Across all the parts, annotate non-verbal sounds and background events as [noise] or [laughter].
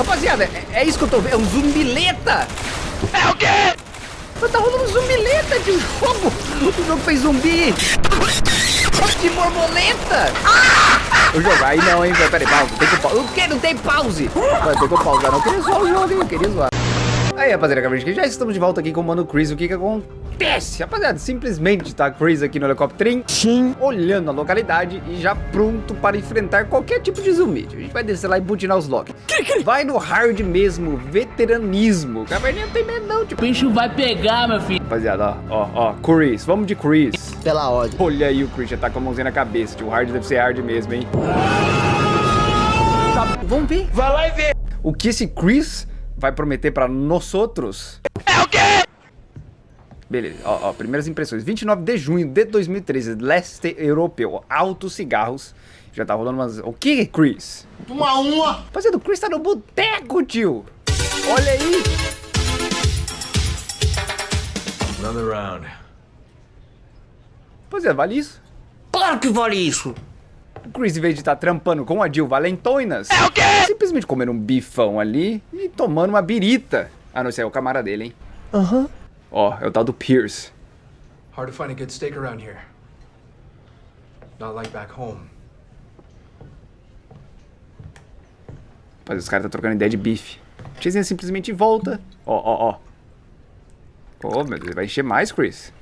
Rapaziada, é, é isso que eu tô vendo. É um zumbileta. É o quê? Tá rolando um zumbileta de um jogo. O jogo fez zumbi. De borboleta. Ah! O jogo, aí não, hein? Peraí, pausa. Tem que pausa. O que? Não tem pause. Não, tem que pausar. Não, eu queria zoar o jogo, hein? Eu queria zoar. Aí, rapaziada, já estamos de volta aqui com o Mano Chris. O que que acontece? Rapaziada, simplesmente tá Chris aqui no helicóptero, sim, olhando a localidade e já pronto para enfrentar qualquer tipo de zumbi. A gente vai descer lá e butinar os locks. Vai no hard mesmo, veteranismo. O caverninha não tem medo não, tipo. O bicho vai pegar, meu filho. Rapaziada, ó, ó, ó, Chris, vamos de Chris. Pela ordem. Olha aí o Chris, já tá com a mãozinha na cabeça. Tio, o hard deve ser hard mesmo, hein? Tá, vamos ver. Vai lá e vê. O que esse Chris vai prometer pra nós outros? É o quê? Beleza, ó, ó, primeiras impressões. 29 de junho de 2013, leste europeu, altos cigarros. Já tá rolando umas... O que, Chris? Uma uma. Rapaziada, o Chris tá no boteco, tio. Olha aí. Another round. Rapaziada, vale isso? Claro que vale isso. O Chris, em vez de estar trampando com a Jill Valentoinas, É o quê? simplesmente comendo um bifão ali e tomando uma birita. Ah, não, esse é o camarada dele, hein? Aham. Ó, é o tal do Pierce. Hard to find a good steak around here. Not like back home. Rapaz, os caras tá trocando ideia de bife. Tizinha simplesmente volta. Ó, ó, ó. Ô, meu Deus, vai encher mais, Chris.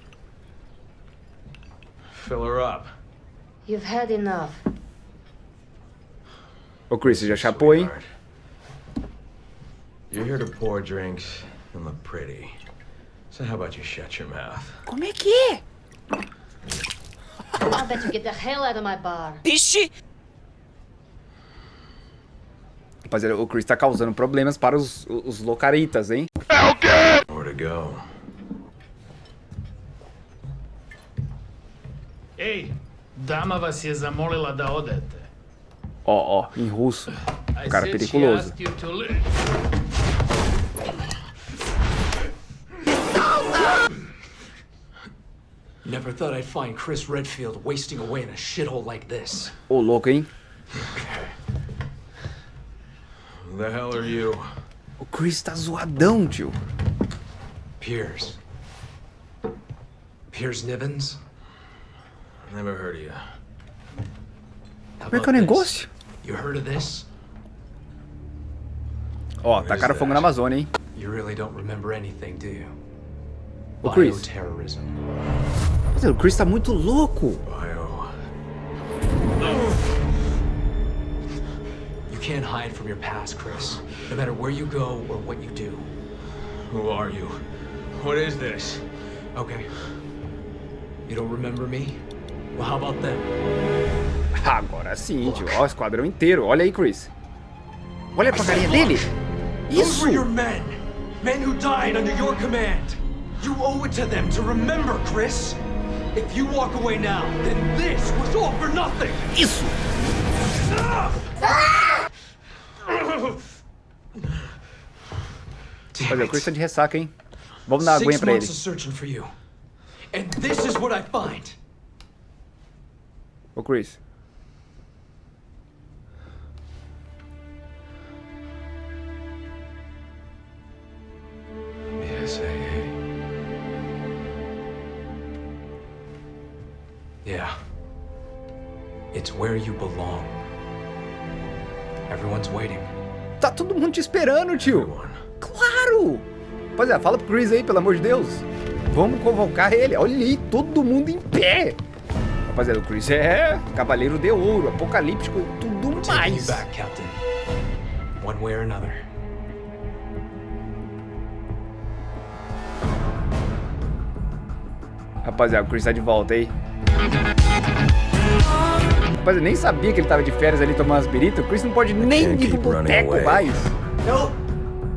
Fill her up. You've had enough. Ô, Chris, você já chapou, hein? You're here to pour drinks and look pretty. So how about you shut your mouth? Como é que é? I'll bet you get the hell out of my bar. Ixi. Rapaziada, o Chris tá causando problemas para os, os locaritas, hein? É o quê? Where to go? Ej, dama je zamolila da odete. Ó, ó, em russo. I Cara said she Never thought I'd find Chris Redfield wasting away in a shithole like this. Ô, louco, hein? Who the hell are you? O Chris tá zoadão, tio. Piers. Piers Nivens? Never heard of you. How Como é que é o negócio? You heard of this? Ó, tacaram fogo na Amazônia, hein? You really don't remember anything, do you? Ô, Chris. O Chris tá muito louco. You can't hide from your past, Chris. No matter where you go or what you do. Who are you? What is this? Okay. You don't remember me? Well, how about them? Agora sim, tio. Ó, o esquadrão inteiro. Olha aí, Chris. Olha pra carinha dele. Those Isso! were your men. Men who died under your command. You owe it to them to remember, Chris. If you walk away now, then this was all for nothing. Isso! Damn Olha, o Chris it. tá de ressaca, hein? Vamos dar uma aguinha Six pra ele. months of searching for you. And this is what I find. Ô, Chris. Yes, hey, hey. Yeah. It's where you belong. Everyone's waiting. Tá todo mundo te esperando, tio. Everyone. Claro! Pois é, fala pro Chris aí, pelo amor de Deus. Vamos convocar ele. Olha aí, todo mundo em pé. Rapaziada, o Chris é cavaleiro de ouro, apocalíptico e tudo mais. back, Captain. One way or another. Rapaziada, o Chris tá de volta aí. Rapaz, eu nem sabia que ele tava de férias ali tomando as biritas. O Chris não pode nem ir pro boteco mais.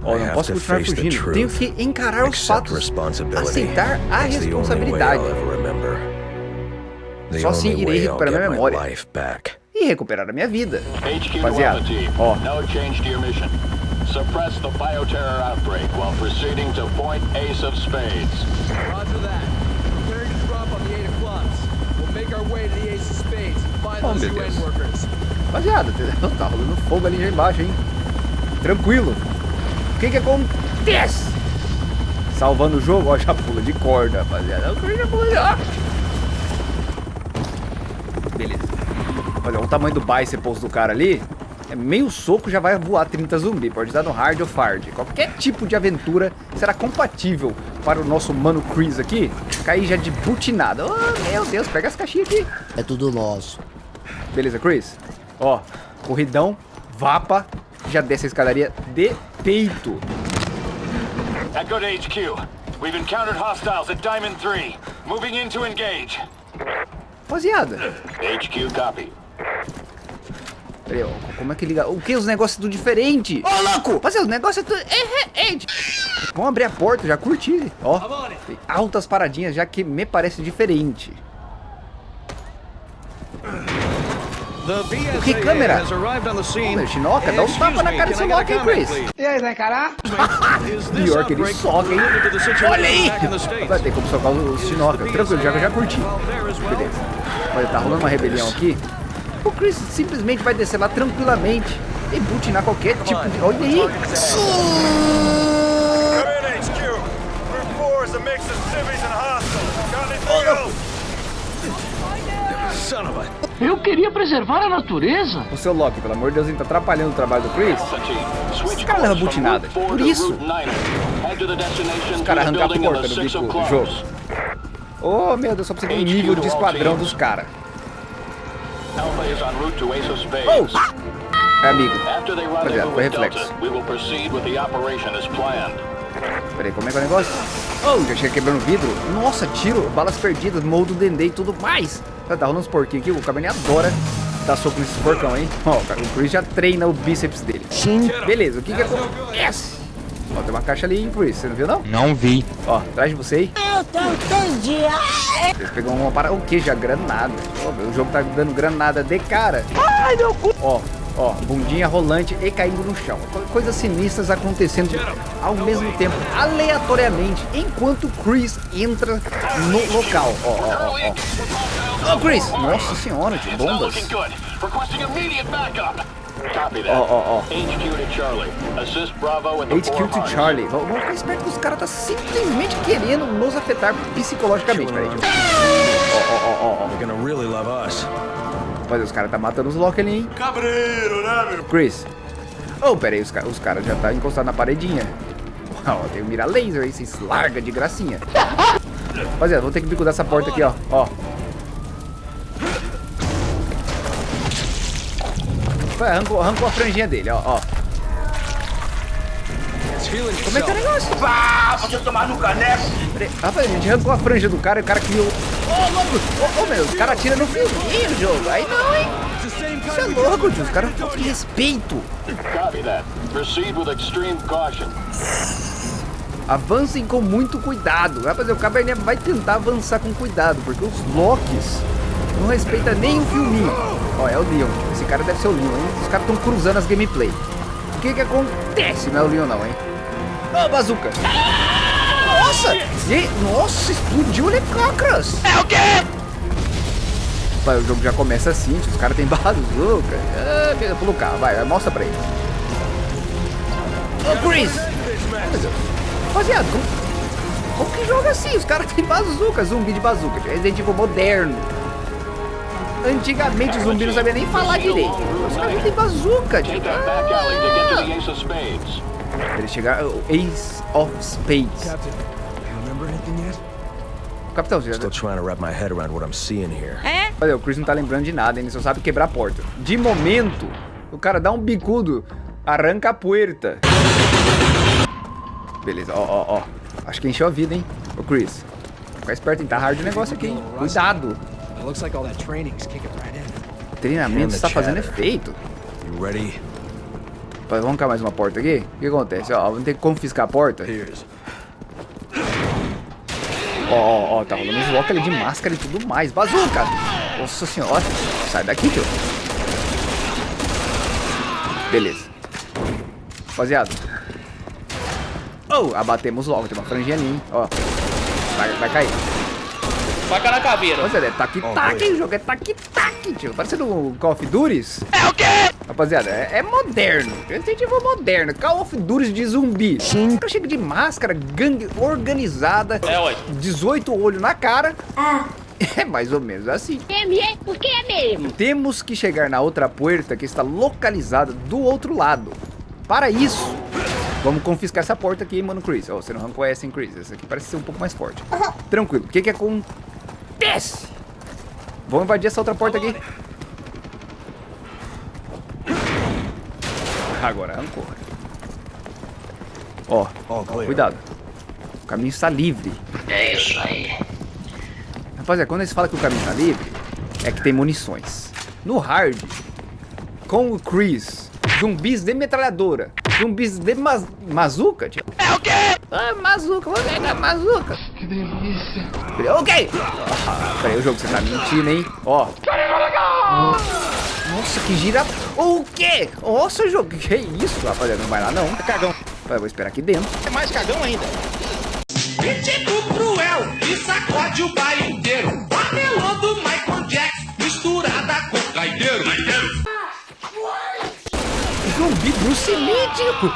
Ó, I não posso continuar fugindo. Tenho que encarar os fatos. Aceitar a responsabilidade. Só assim irei recuperar minha memória. E recuperar a minha vida. Rapaziada, ó. Suppress the bioterror outbreak while proceeding to point Ace of Spades. Roger that. Preparing to drop on the eight o'clocks. We'll make our way to the Ace of Spades and find Oh, meu Deus. Rapaziada, tá rolando fogo ali já embaixo, hein? Tranquilo. O que que acontece? Salvando o jogo, ó, já pula de corda, rapaziada. Já pula de... ó. Beleza. Olha, o tamanho do biceps do cara ali. É meio soco já vai voar 30 zumbi. Pode dar no hard ou hard. Qualquer tipo de aventura será compatível para o nosso mano Chris aqui. Cair já de butinada. Oh, meu Deus, pega as caixinhas aqui. É tudo nosso. Beleza, Chris. Ó, corridão, vapa. Já desce a escadaria de peito. Echo to HQ. We've encountered hostiles at Diamond 3. Moving in to engage. Rapaziada. HQ copy. Peraí, ó, como é que liga? O que? Os negócios tudo diferente. Ô, louco! Rapaziada, os negócios é tudo... É. Vamos abrir a porta, já curti. Ó, tem altas paradinhas já que me parece diferente. O que câmera? Ô, meu, Shinoka, dá um tapa na cara desse Loki, hein, Chris? E aí, vai encarar? [laughs] Pior que ele soca, hein? Olha aí! Vai ter como socar o Shinoka. Tranquilo, já que eu já curti. Beleza. Olha, tá rolando uma rebelião aqui. O Chris simplesmente vai descer lá tranquilamente e butinar qualquer tipo de... Olha aí! Eu queria preservar a natureza. O seu Loki, pelo amor de Deus, ele tá atrapalhando o trabalho do Chris. Esse cara leva butinada. Por isso. Os caras arrancaram a porta do bico do jogo. Oh, meu Deus, só precisa de um nível de esquadrão dos caras. Oh! É amigo. Rapaziada, rendezvous foi reflexo. Peraí, como é que é o negócio? Oh, já chega quebrando vidro. Nossa, tiro, balas perdidas, moldo dendê e tudo mais. Tá, tá rolando uns porquinhos aqui. O Cabernet adora dar soco nesses porcão, hein? Ó, o Chris já treina o bíceps dele. Sim. Beleza, o que que acontece? Ó, tem uma caixa ali, hein, Chris? Você não viu, não? Não vi. Ó, atrás de você aí. Eu não entendi. Eles pegou uma para... O que? Já granada. Ó, o jogo tá dando granada de cara. Ai, meu cu. Ó, ó, bundinha rolante e caindo no chão. Co- Coisas sinistras acontecendo ao mesmo tempo, aleatoriamente, enquanto Chris entra no local. Ó, ó, ó, ó. Chris! Nossa senhora, de bombas. Ó, ó, ó. HQ to Charlie. Vamos ficar esperto que os caras tá simplesmente querendo nos afetar psicologicamente. Peraí. Ó, ó, ó, ó, Mas os caras tá matando os Loki ali, hein? Cabreiro, né, meu? Chris. Oh, pera aí, os, ca- os caras já tá encostados na paredinha. Ó, tem o mira laser aí, vocês larga de gracinha. Rapaziada, vou ter que bicudar essa porta aqui, ó. Ó. Vai, Arrancou, arrancou a franjinha dele, ó, ó. Como é que é o negócio? Pá, você tomar no caneco. Rapaz, a gente arrancou a franja do cara e o cara criou... Ô, louco! Ô, meu, os caras atiram no fiozinho o jogo. Aí não, hein? Você é louco, tio. Os caras faltam de respeito. Copy that. Proceed with extreme caution. Avancem com muito cuidado. Rapaziada, o Cabernet vai tentar avançar com cuidado, porque os Locks não respeitam nem o filminho. Ó, é o Leon. Esse cara deve ser o Leon, hein? Os caras estão cruzando as gameplay. O que que acontece? Não é o Leon não, hein? Ô, bazuca! Nossa! Nossa, explodiu o helicópteros! É o quê? Vai, o jogo já começa assim, os caras têm [laughs] bazuca. Ah, pula o carro, vai, vai, mostra pra ele. Ô, Chris! Rapaziada, como, como que joga assim? Os caras têm bazuca, zumbi de bazuca. Resident Evil moderno. Antigamente o zumbi não sabia nem falar direito. Os caras têm bazuca, to get to the Ace of Spades. Capitão, você Still trying to wrap my head around what I'm seeing here. Olha, o Chris não tá lembrando de nada, ele só sabe quebrar a porta. De momento, o cara dá um bicudo, arranca a puerta. Beleza, ó, ó, ó. Acho que encheu a vida, hein? Ô, Chris, fica esperto, hein? Tá hard o negócio aqui, hein? Cuidado. O treinamento está fazendo efeito. Vamos arrancar mais uma porta aqui? O que acontece? Ó, vamos ter que confiscar a porta. Here's. Ó, ó, tá rolando uns lock ali de máscara e tudo mais. Bazuca! Nossa senhora. Sai daqui, tio. Beleza. Rapaziada. Oh, abatemos logo. Tem uma franjinha ali, hein? Ó. Vai, vai cair. Faca na caveira. Rapaziada, é tac-tac, hein? O jogo é tac-tac, tio. Parecendo um Call of Duty. É o quê? Rapaziada, é, é moderno. Evil moderno. Call of Duty de zumbi. Sim. O chega de máscara, gangue organizada. É, ué. 18 olhos na cara. Ah. [laughs] É mais ou menos assim. É mesmo? Porque é mesmo. Temos que chegar na outra porta que está localizada do outro lado. Para isso, vamos confiscar essa porta aqui, mano, Chris. Oh, você não arrancou essa, hein, Chris? Essa aqui parece ser um pouco mais forte. Tranquilo. O que que acontece? Vamos invadir essa outra porta aqui. Agora arrancou. Ó, cuidado. O caminho está livre. É isso aí. Rapaziada, quando eles falam que o caminho está livre, é que tem munições. No hard, com o Chris, zumbis de metralhadora, zumbis de ma mazuca, tio. É o quê? Ah, mazuca, vou pegar mazuca. Que delícia. Ok. Ah, peraí, o jogo, você tá mentindo, hein? Ó. Nossa, que gira... O quê? Nossa, jogo, que isso, rapaziada? Não vai lá, não. É cagão. Eu vou esperar aqui dentro. É mais cagão ainda. Ritmo cruel e sacode o baile inteiro. Amelando Michael Jackson, misturada com caideiro. Zumbi Bruce Lee, tio.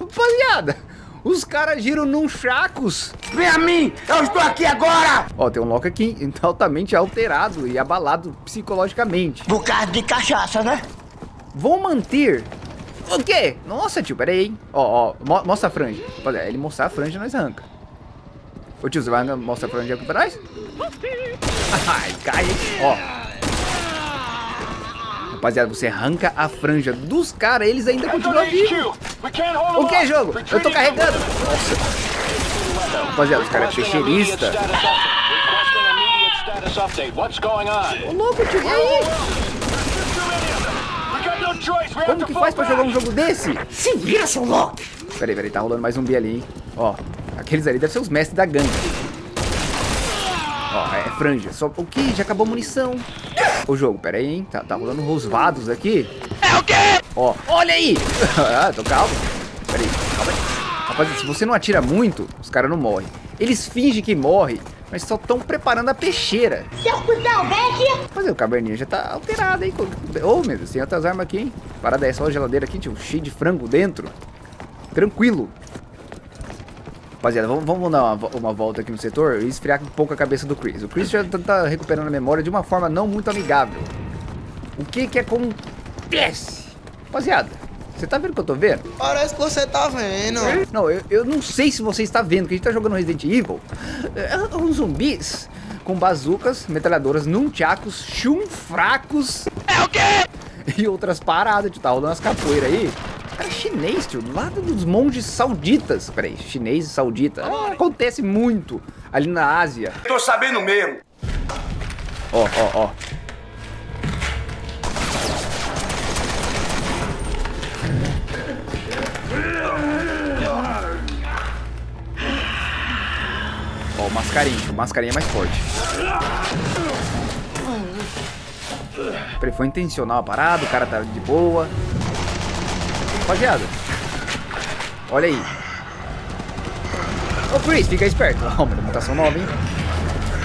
Rapaziada, os caras giram num chacos. Vem a mim, eu estou aqui agora. Ó, tem um Loki aqui [laughs] altamente alterado e abalado psicologicamente. Por causa de cachaça, né? Vou manter o quê? Nossa, tio, pera aí, hein? Ó, ó, mo mostra a franja. Olha, ele mostrar a franja, nós arranca. Ô tio, você vai mostrar a franja aqui pra nós? [laughs] Ai, cai, ó. Rapaziada, você arranca a franja dos caras, eles ainda continuam vivos. O que, jogo? Eu tô carregando. Nossa. Rapaziada, os caras é peixeirista. Ô, louco, tio, e aí? Como que faz pra jogar um jogo desse? Se vira, seu louco! Peraí, peraí, tá rolando mais um B ali, hein? Ó, aqueles ali devem ser os mestres da gangue. Ó, é franja. Só o que? Já acabou a munição. O jogo, peraí, hein? Tá, tá rolando rosvados aqui. É o quê? Ó, olha aí! [laughs] ah, tô calmo. Peraí, calma aí. Rapaziada, se você não atira muito, os caras não morrem. Eles fingem que morrem, mas só estão preparando a peixeira. Seu cuzão, vem aqui! Mas o caverninha já tá alterado, hein? Ô, oh, meu Deus, tem outras armas aqui, hein? Parada é só a geladeira aqui, tio, cheio de frango dentro. Tranquilo. Rapaziada, vamos, vamos dar uma, uma, volta aqui no setor e esfriar um pouco a cabeça do Chris. O Chris já tá, tá recuperando a memória de uma forma não muito amigável. O que que acontece? Rapaziada, você tá vendo o que eu tô vendo? Parece que você tá vendo. Não, eu, eu não sei se você está vendo, que a gente tá jogando Resident Evil. É, uns zumbis com bazucas, metralhadoras, nunchakus, chum fracos. É o quê? E outras paradas, tá rolando as capoeiras aí. Chinês, tio, do lado dos monges sauditas. Peraí, chinês e saudita. Ah, acontece muito ali na Ásia. Tô sabendo mesmo. Ó, ó, ó. Ó, o mascarinho. O mascarinho é mais forte. Peraí, foi intencional a parada, o cara tá de boa. Rapaziada. Olha aí. Ô, Chris, fica esperto. Ó, uma mutação nova, hein?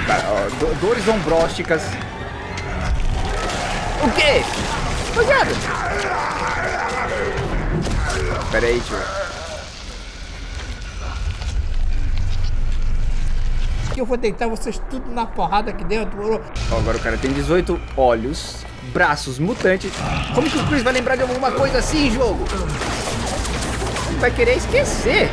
Cara, ó, do, dores ombrósticas. O quê? Rapaziada. Pera aí, tio. que eu vou deitar vocês tudo na porrada aqui dentro, moro? Ó, agora o cara tem 18 olhos, braços mutantes. Como que o Chris vai lembrar de alguma coisa assim, jogo? Vai querer esquecer.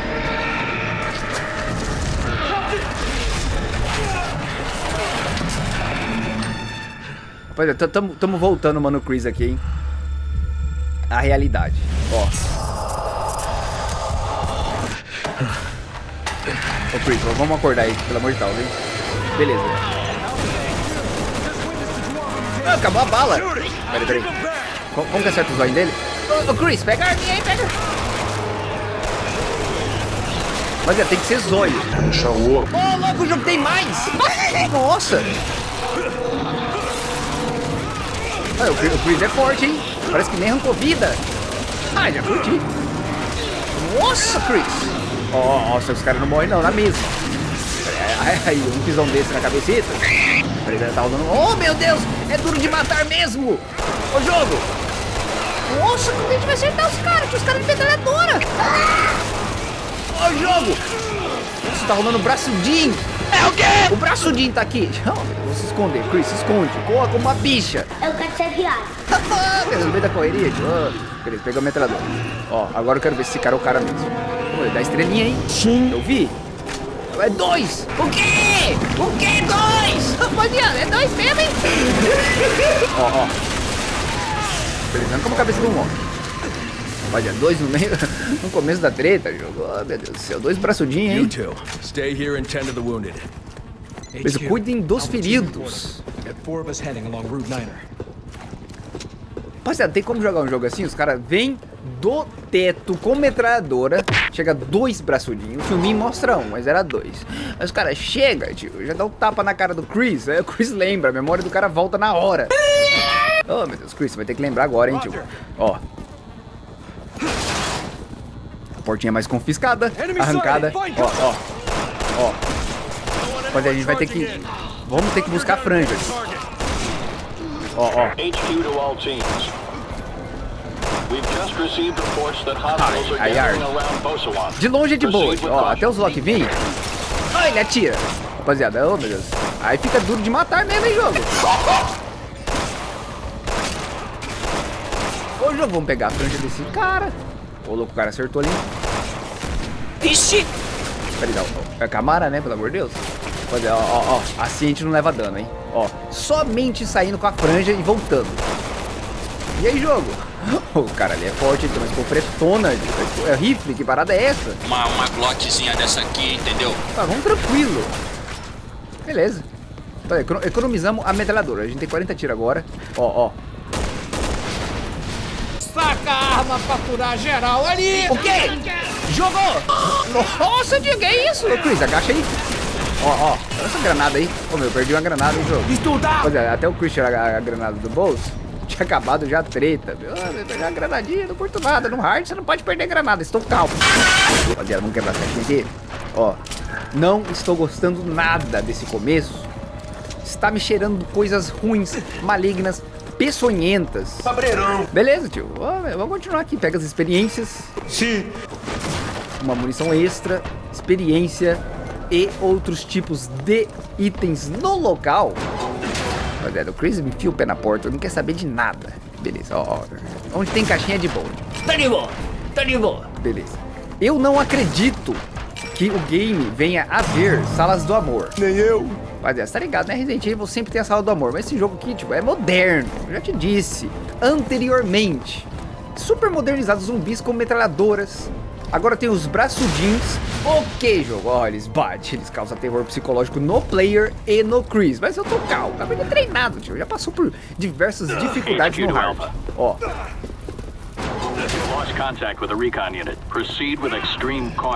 Rapaziada, tamo, tamo voltando, mano, Chris aqui, hein? A realidade. Ó. Ô, Chris, vamos acordar aí, pelo amor de Deus, hein? Beleza. Ah, acabou a bala. Peraí, peraí. Como, como que acerta o zóio dele? Ô, ô, Chris, pega a arminha aí, pega. Mas é, tem que ser zóio. Ô, oh, louco, o jogo tem mais. [laughs] Nossa. Ah, o, Chris, o Chris é forte, hein? Parece que nem arrancou vida. Ah, já curti. Nossa, Chris. Ó, oh, nossa, os caras não morrem não, na mesa. Aí, aí, um pisão desse na cabecita. Peraí, tá rolando. Oh, meu Deus! É duro de matar mesmo! Ô, jogo! Nossa, como a gente vai acertar os caras? Que os caras de metralhadora. Ô, jogo! Nossa, tá rolando o braço Jim! É o quê? O braço Jim tá aqui. [laughs] Não, vou se esconder. Chris, se esconde. Corra como uma bicha. Eu quero ser viado. Ah, no meio da correria, tio. Ah, beleza, pegou a metralhadora. Ó, agora eu quero ver se esse cara é o cara mesmo. Pô, ele dá estrelinha, hein? Sim. Eu vi. É dois! O quê? O quê? Dois? [laughs] Rapaziada, é dois mesmo, hein? Ó, ó. Beleza, como a cabeça do Monk. Olha, dois no meio, [laughs] no começo da treta, jogo. Oh, meu Deus do céu, dois braçudinhos, hein? You two, stay here and tend to the wounded. Beleza, cuidem dos feridos. Got four of us heading along Route 9 Rapaziada, tem como jogar um jogo assim? Os caras vêm do teto com metralhadora, chega dois braçudinhos. O filminho mostra um, mas era dois. Aí os caras chegam, tio, já dá um tapa na cara do Chris. Aí [laughs] o Chris lembra, a memória do cara volta na hora. Oh, meu Deus, Chris, você vai ter que lembrar agora, hein, tio. Ó. A portinha mais confiscada, arrancada. Ó, ó. Ó. Rapaziada, a gente vai ter que... Vamos ter que buscar franjas. Ó, ó. Ai, ai, ai. De longe é de boa. Ó, até os Loki vir. Ó, ele atira. Rapaziada, oh meu Deus. Aí fica duro de matar mesmo, hein, jogo. Ô, jogo, vamos pegar a franja desse cara. Ô, louco, o cara acertou ali. Ixi! Peraí, dá, ó, é Camara, né, pelo amor de Deus. Rapaziada, ó, ó, ó, assim a gente não leva dano, hein. Ó, somente saindo com a franja e voltando. E aí, jogo? [laughs] O cara ali é forte, ele tem uma escopretona. É rifle, que parada é essa? Uma, uma glockzinha dessa aqui, entendeu? Tá, vamos tranquilo. Beleza. Então, econo- economizamos a metralhadora. A gente tem 40 tiros agora. Ó, ó. Saca a arma pra curar geral ali. O quê? Jogou! Nossa, diga, é isso? Ô, Chris, agacha aí. Ó, ó. Olha essa granada aí. Ô, meu, eu perdi uma granada no jogo. Estudar. Pois é, até o Chris tirar a, a granada do bolso. [laughs] Tinha acabado já a treta. Meu, Ah, meu, pegar granadinha, não curto nada. No hard você não pode perder granada. Estou calmo. Rapaziada, vamos quebrar essa aqui. Ó, não estou gostando nada desse começo. Está me cheirando coisas ruins, malignas, peçonhentas. Cabreirão. Beleza, tio. Ó, vamos continuar aqui. Pega as experiências. Sim. Uma munição extra, experiência e outros tipos de itens no local. Rapaziada, o Chris me enfia o pé na porta, não quer saber de nada. Beleza, ó, ó. Onde tem caixinha de boa. Tá de boa. Tá de boa. Beleza. Eu não acredito que o game venha a ver salas do amor. Nem eu. Rapaziada, você tá ligado, né? Resident Evil sempre tem a sala do amor. Mas esse jogo aqui, tipo, é moderno. Eu já te disse. Anteriormente. Super modernizado, zumbis com metralhadoras. Agora tem os braçudinhos. Ok, jogo. Ó, eles batem, eles causam terror psicológico no player e no Chris. Mas eu tô calmo, tá bem treinado, tio. Já passou por diversas dificuldades no hard. Ó,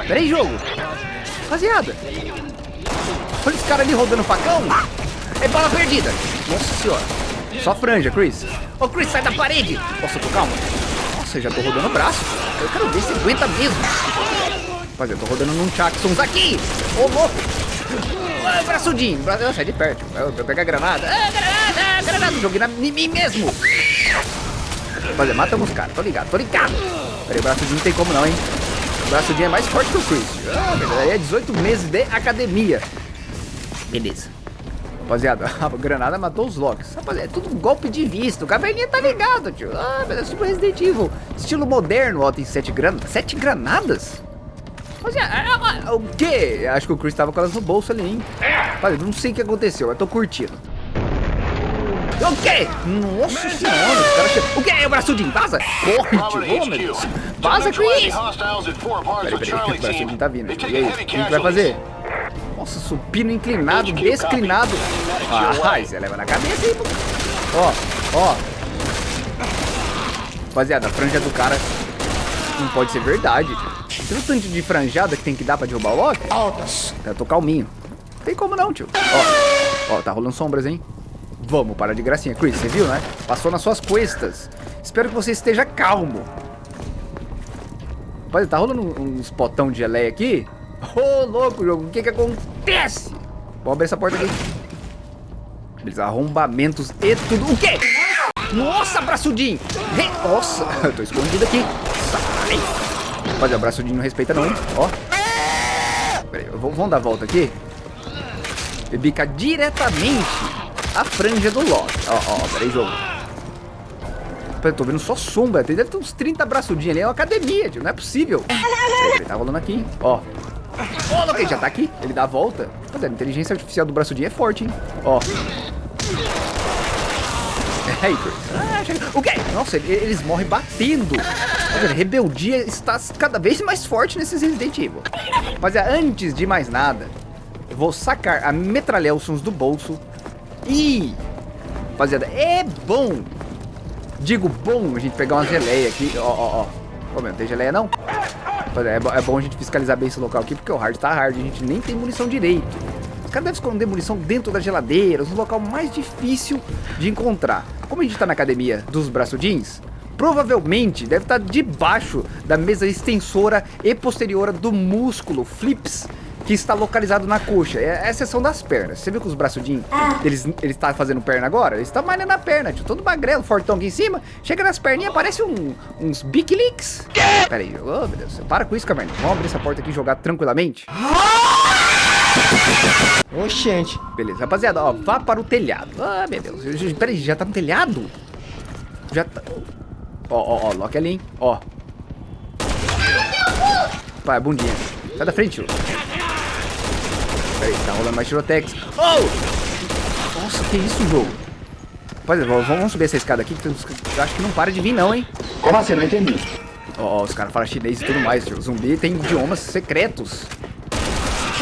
peraí, jogo. Rapaziada. Olha esse cara ali rodando facão. É bala perdida. Nossa senhora. Só franja, Chris. Ô, Chris, sai da parede. Nossa, tô calmo. Nossa, eu já tô rodando o braço. Eu quero ver se aguenta mesmo. Rapaziada, eu tô rodando num Jacksons aqui. Ô, louco. Ô, braçudinho. Bra... Sai de perto. Eu, eu pego a granada. Ah, granada, granada. Joguei na, em mim mesmo. Rapaziada, matamos os caras. Tô ligado, tô ligado. Peraí, o braçudinho não tem como não, hein. O braçudinho é mais forte que o Chris. Ah, é 18 meses de academia. Beleza. Rapaziada, [laughs] a granada matou os Locks. Rapaziada, é tudo um golpe de vista. O caverninha tá ligado, tio. Ah, mas é super Resident Evil. Estilo moderno. Ó, tem sete granadas. Sete granadas? Rapaziada, ah, ah, o quê? Acho que o Chris tava com elas no bolso ali, hein? Rapaziada, não sei o que aconteceu. Eu tô curtindo. O quê? Nossa senhora, os caras chegam. O quê? É o braçudinho, vaza! Corre, tio, meu Deus. Vaza, Chris! Peraí, peraí, o braçudinho tá vindo. E aí, o que a gente vai fazer? Nossa, supino inclinado, desclinado. Ah, você leva na cabeça aí, pô. Ó, ó. Rapaziada, a franja do cara não pode ser verdade. Você viu o tanto de franjada que tem que dar pra derrubar o Loki? Altas. Eu tô calminho. Não tem como não, tio. Ó, ó, tá rolando sombras, hein? Vamos, para de gracinha. Chris, você viu, né? Passou nas suas costas. Espero que você esteja calmo. Rapaz, tá rolando uns potão de geleia aqui? Ô, louco, jogo. O que que acontece? Vamos abrir essa porta aqui. Beleza, arrombamentos e tudo. O quê? Nossa, braçudinho! Nossa, eu tô escondido aqui. Sai! Rapaziada, o braçudinho não respeita não, hein? Ó. Pera aí, vamos dar a volta aqui. E bica diretamente a franja do Loki. Ó, ó, pera aí, jogo. Eu tô vendo só sombra. Deve ter uns 30 braçudinhos ali. É uma academia, tio. Não é possível. Ele tá rolando aqui? Ó. Oh, Loki, já tá aqui. Ele dá a volta. Rapaziada, a inteligência artificial do braçudinho é forte, hein? Ó. É, Chris. Ah, chega. O quê? Nossa, eles morrem batendo. Rapaziada, rebeldia está cada vez mais forte nesses Resident Evil. Rapaziada, antes de mais nada, eu vou sacar a metralhelsons do bolso. E, rapaziada, é bom. Digo bom a gente pegar uma geleia aqui. Ó, ó, ó. Ô, meu, não tem geleia não? É, é bom a gente fiscalizar bem esse local aqui, porque o hard tá hard. A gente nem tem munição direito. Os caras devem esconder munição dentro das geladeiras, no local mais difícil de encontrar. Como a gente tá na academia dos braçudins, provavelmente deve estar debaixo da mesa extensora e posterior do músculo flips que está localizado na coxa. É a exceção das pernas. Você viu que os braçudinhos, eles, eles tá fazendo perna agora? Eles estão malhando a perna, tio. Todo magrelo, fortão aqui em cima. Chega nas perninhas, parece um, uns Big. Pera aí, oh meu Deus. Para com isso, Caverna. Vamos abrir essa porta aqui e jogar tranquilamente. Oxente. Beleza, rapaziada, ó, vá para o telhado. Ah, meu Deus. Pera aí, já tá no telhado? Já tá... Ó, ó, ó, Loki ali, hein? Ó. Pai, bundinha. Sai da frente, tio. Pera aí, tá rolando mais tirotex. Oh! Nossa, que isso, jogo? Rapaziada, vamos subir essa escada aqui, que eu acho que não para de vir não, hein? Como assim? Não entendi. Ó, ó os caras falam chinês e tudo mais, tio. Zumbi tem idiomas secretos.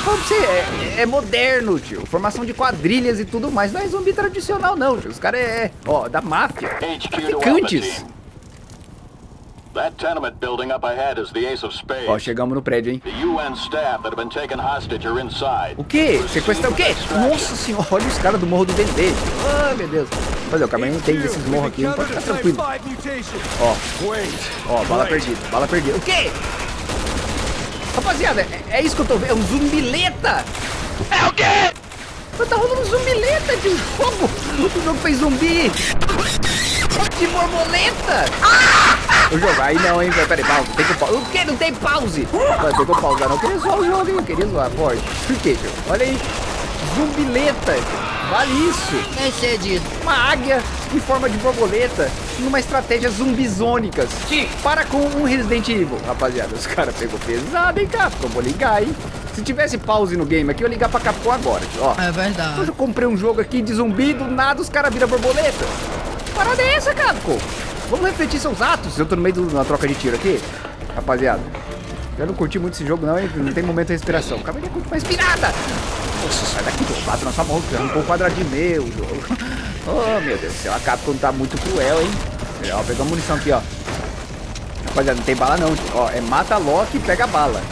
Pra você, é, é, moderno, tio. Formação de quadrilhas e tudo mais. Não é zumbi tradicional, não, tio. Os caras é, ó, da máfia. Traficantes. That tenement building up ahead is the Ace of Spades. Ó, chegamos no prédio, hein? The UN staff that have been taken hostage are inside. O quê? Sequestrar o quê? Nossa senhora, olha os caras do Morro do Dendê. Ah, meu Deus. Fazer, o não entende desses morros aqui, não pode ficar tranquilo. Ó, ó, bala perdida, bala perdida. O quê? Rapaziada, é, é isso que eu tô vendo, é um zumbileta. É o quê? Tá rolando um zumbileta de fogo. O jogo fez zumbi. De borboleta. Ah! O jogo, aí não, hein, peraí, pause, tem que pause. O que? Não tem pause. Mas tem que pausar, não. Eu queria zoar o jogo, hein, eu queria zoar, forte. Por quê, tio? Olha aí. Zumbileta. Vale isso. É cedido. Uma águia em forma de borboleta numa estratégia zumbizônicas. Para com um Resident Evil. Rapaziada, os caras pegou pesado, hein, Capcom? Vou ligar, hein. Se tivesse pause no game aqui, eu ia ligar pra Capcom agora, tio. Ó. É verdade. Hoje eu comprei um jogo aqui de zumbi, do nada os caras viram borboleta. Parada é essa, Capcom? Vamos refletir seus atos. Eu tô no meio de uma troca de tiro aqui. Rapaziada, eu não curti muito esse jogo não, hein? Não tem momento de respiração. Calma aí, curte uma respirada. Nossa, sai daqui, eu bato na sua mão, arrancou um quadradinho meu, jogo. [laughs] Oh, meu Deus do céu, a Capcom tá muito cruel, hein? Ó, pegou munição aqui, ó. Rapaziada, não tem bala não. Ó, é mata Loki e pega bala.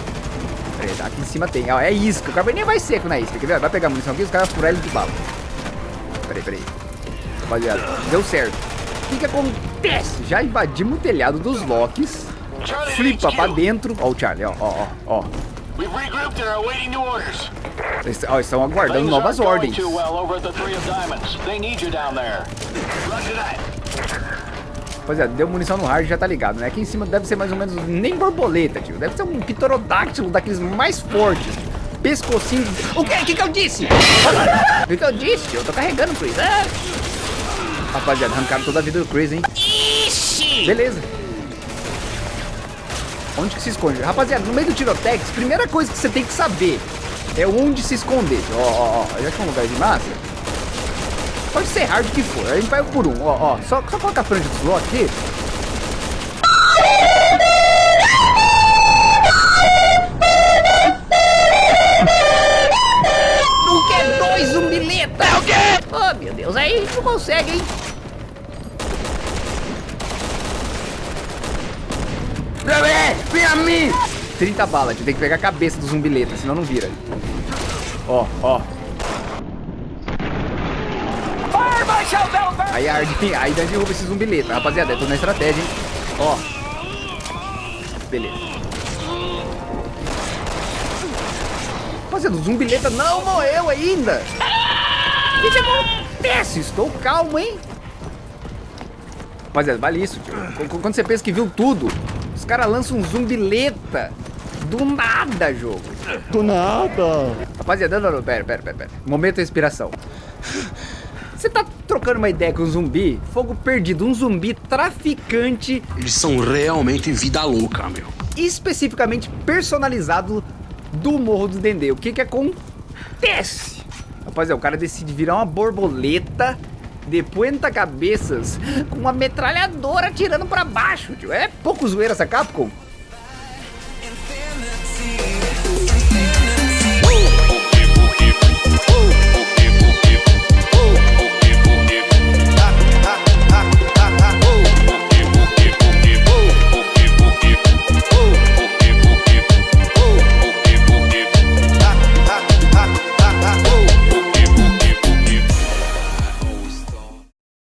Tá aqui em cima tem. Ó, é isca. O cara nem vai seco na isca, quer ver? Vai pegar munição aqui, os caras furar ele de bala. Peraí, peraí. Rapaziada, deu certo. O que que acontece? Já invadimos o telhado dos Locks. Flipa pra dentro. Ó o Charlie, ó, ó, ó, ó. Eles, ó, estão aguardando novas ordens. Rapaziada, deu munição no hard, já tá ligado, né? Aqui em cima deve ser mais ou menos nem borboleta, tio. Deve ser um pterodáctilo daqueles mais fortes. Pescocinho... O que? O que que eu disse? [laughs] O que que eu disse, tio? Eu tô carregando Chris. Ah. Rapaziada, arrancaram toda a vida do Chris, hein? Ixi! Beleza. Onde que se esconde? Rapaziada, no meio do tirotex, primeira coisa que você tem que saber é onde se esconder. Ó, ó, ó. Já que é um lugar de massa. Pode ser hard que for. A gente vai por um. Ó, ó. Só, só coloca a franja do slot aqui. Não quer dois zumbileta? É o quê? Oh, meu Deus. Aí a gente não consegue, hein? Vem a mim! 30 balas, tem que pegar a cabeça do zumbileta, senão não vira. Ó, ó. Aí a Arden, [laughs] aí derruba esse zumbileta. Rapaziada, eu tô na estratégia, hein? Ó. Beleza. Rapaziada, o zumbileta não morreu ainda. O que acontece? Estou calmo, hein? Rapaziada, vale isso, tio. Qu- Quando você pensa que viu tudo, os caras lançam um zumbileta. Do nada, jogo. Do nada. Rapaziada, não, não, pera, pera, pera, pera. Momento de inspiração. Você tá trocando uma ideia com um zumbi? Fogo perdido, um zumbi traficante. Eles são realmente vida louca, meu. Especificamente personalizado do Morro do Dendê. O que que acontece? Rapaziada, o cara decide virar uma borboleta de ponta cabeças com uma metralhadora atirando pra baixo, tio. É pouco zoeira essa Capcom?